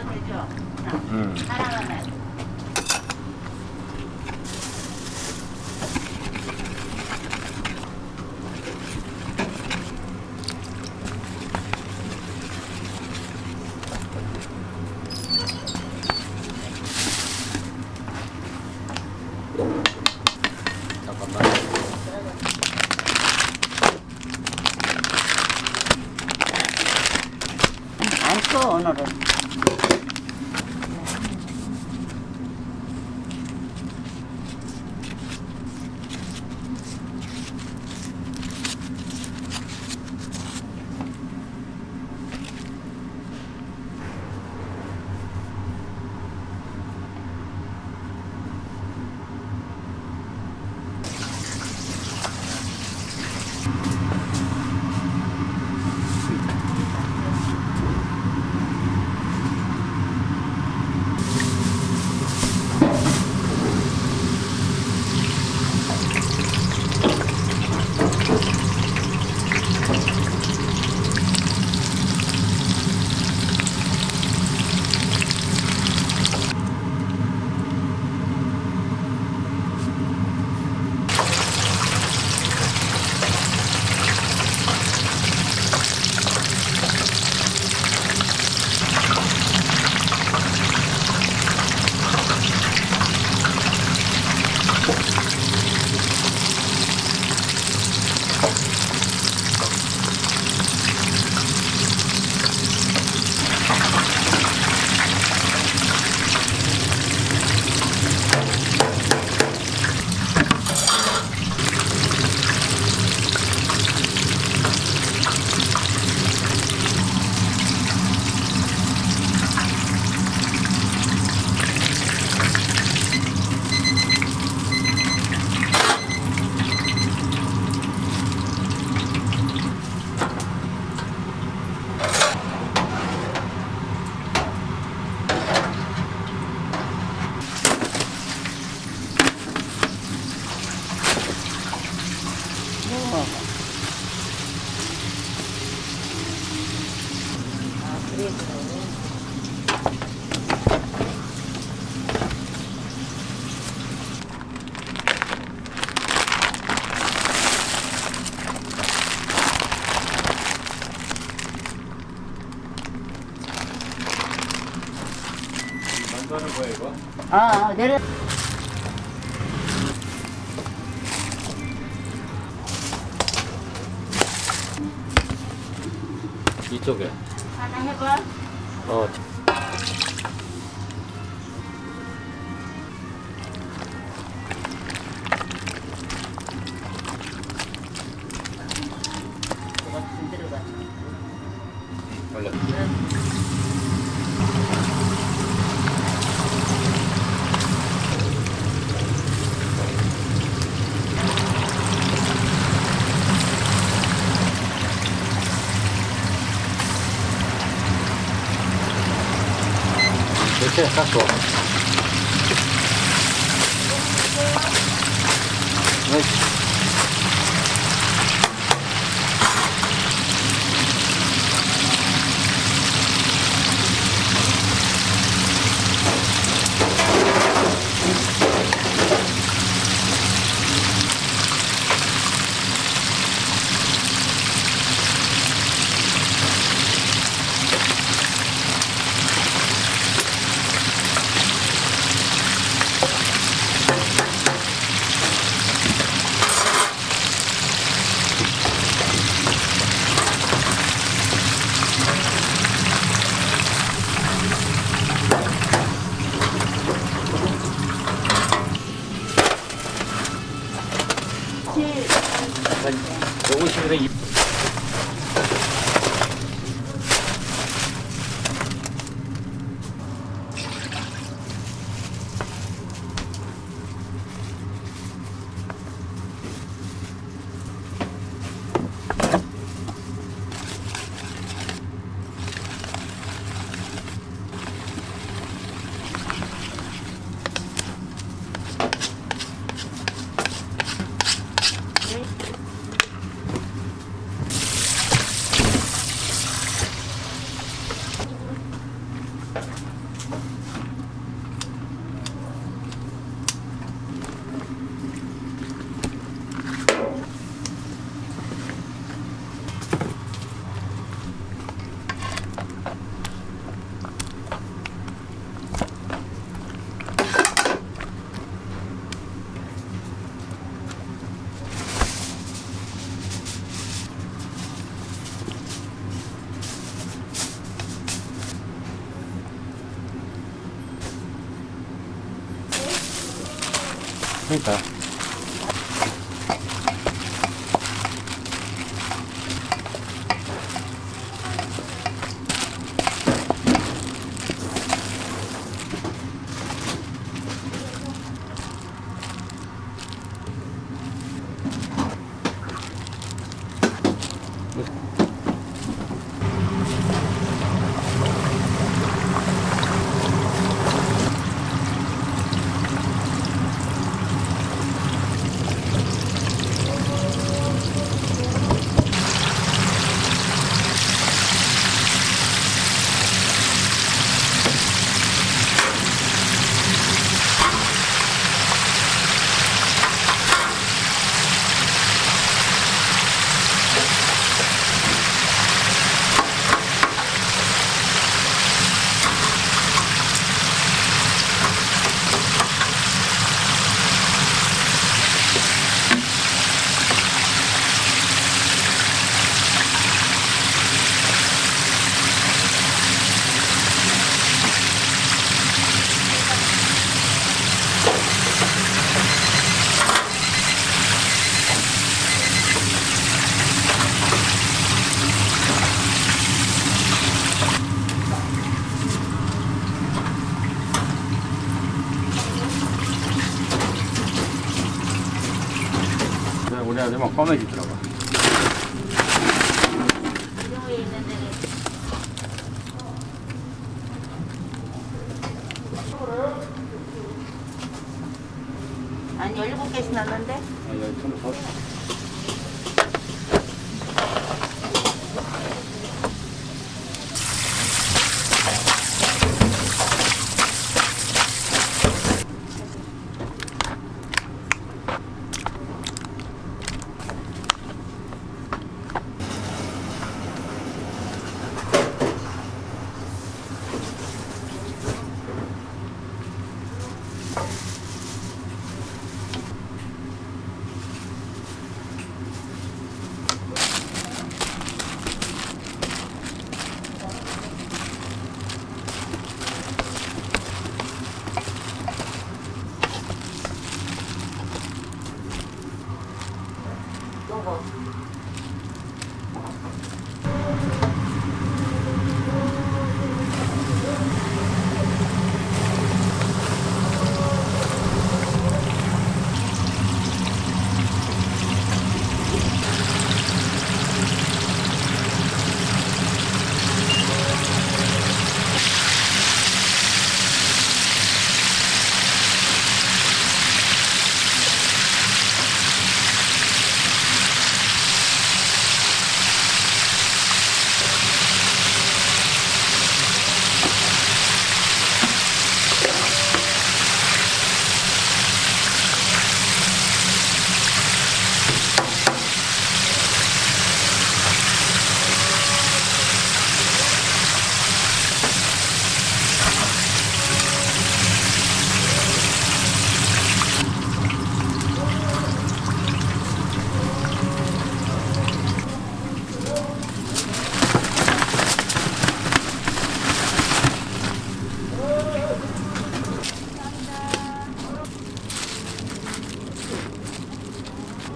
들어 이거? 아, 어, 내려. 이쪽에. 하나 해봐. 어. 이렇게 그 해야 되면 꺼내지더라고 한 17개씩 났는데? 아, 17. 거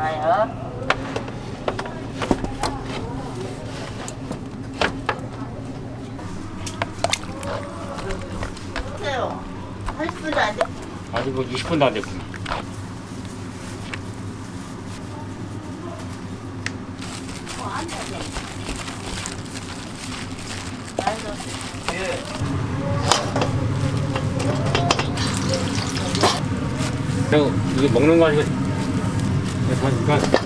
나요 보세요 80분도 안 돼. 아직 뭐 20 분도 안 됐구나. 이게 먹는 거 아니고 하니까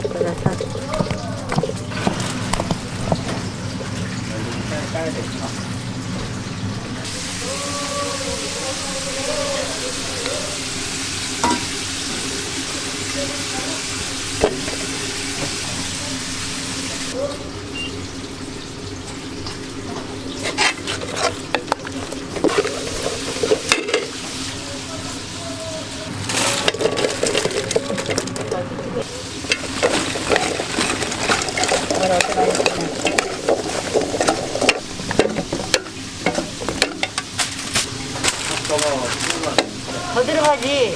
сказать. 더 들어가지.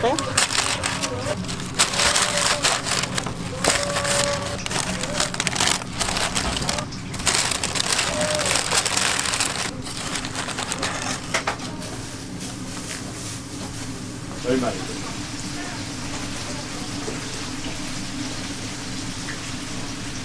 그